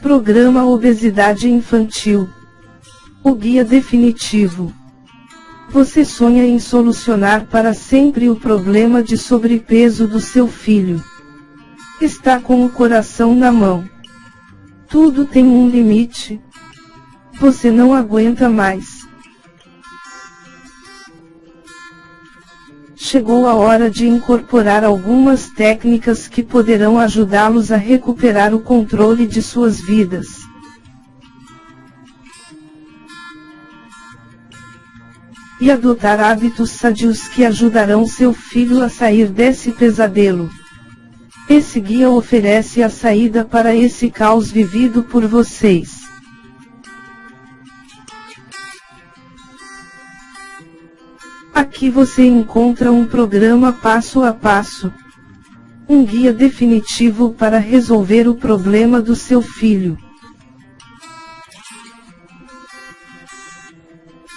Programa Obesidade Infantil. O guia definitivo. Você sonha em solucionar para sempre o problema de sobrepeso do seu filho. Está com o coração na mão. Tudo tem um limite. Você não aguenta mais. Chegou a hora de incorporar algumas técnicas que poderão ajudá-los a recuperar o controle de suas vidas. E adotar hábitos sadios que ajudarão seu filho a sair desse pesadelo. Esse guia oferece a saída para esse caos vivido por vocês. Aqui você encontra um programa passo a passo. Um guia definitivo para resolver o problema do seu filho.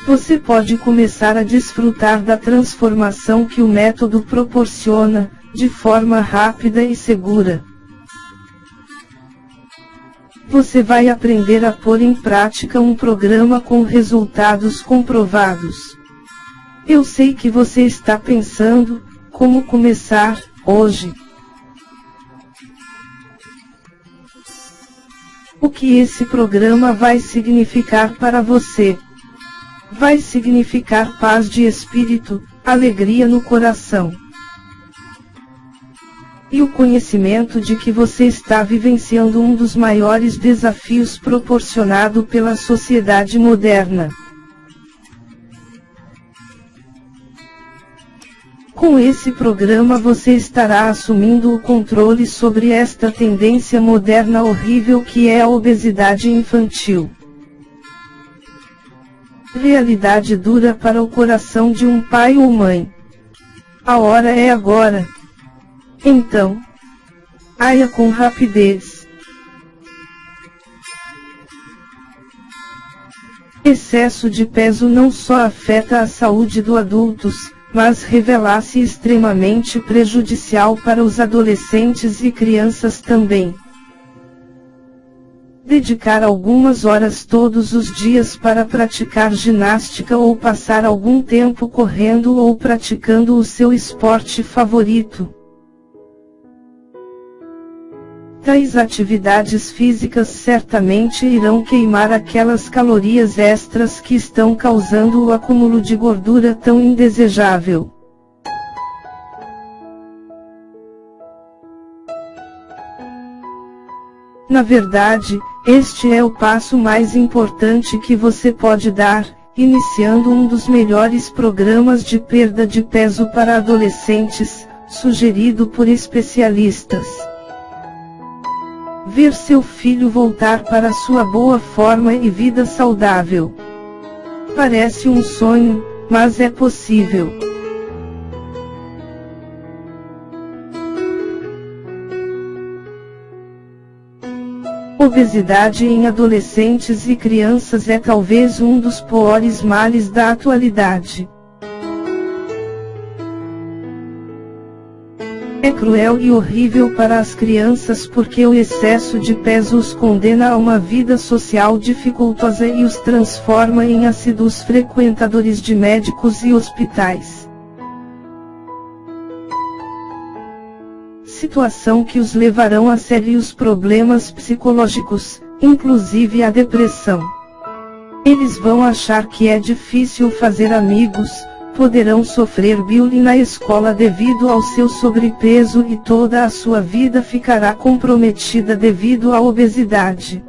Você pode começar a desfrutar da transformação que o método proporciona, de forma rápida e segura. Você vai aprender a pôr em prática um programa com resultados comprovados. Eu sei que você está pensando, como começar, hoje. O que esse programa vai significar para você? Vai significar paz de espírito, alegria no coração. E o conhecimento de que você está vivenciando um dos maiores desafios proporcionado pela sociedade moderna. Com esse programa você estará assumindo o controle sobre esta tendência moderna horrível que é a obesidade infantil. Realidade dura para o coração de um pai ou mãe. A hora é agora. Então, aia com rapidez. Excesso de peso não só afeta a saúde do adultos, mas revelasse extremamente prejudicial para os adolescentes e crianças também. Dedicar algumas horas todos os dias para praticar ginástica ou passar algum tempo correndo ou praticando o seu esporte favorito. Tais atividades físicas certamente irão queimar aquelas calorias extras que estão causando o acúmulo de gordura tão indesejável. Na verdade, este é o passo mais importante que você pode dar, iniciando um dos melhores programas de perda de peso para adolescentes, sugerido por especialistas. Ver seu filho voltar para sua boa forma e vida saudável. Parece um sonho, mas é possível. Obesidade em adolescentes e crianças é talvez um dos piores males da atualidade. É cruel e horrível para as crianças porque o excesso de peso os condena a uma vida social dificultosa e os transforma em assíduos frequentadores de médicos e hospitais. Situação que os levarão a sérios problemas psicológicos, inclusive a depressão. Eles vão achar que é difícil fazer amigos, poderão sofrer bullying na escola devido ao seu sobrepeso e toda a sua vida ficará comprometida devido à obesidade.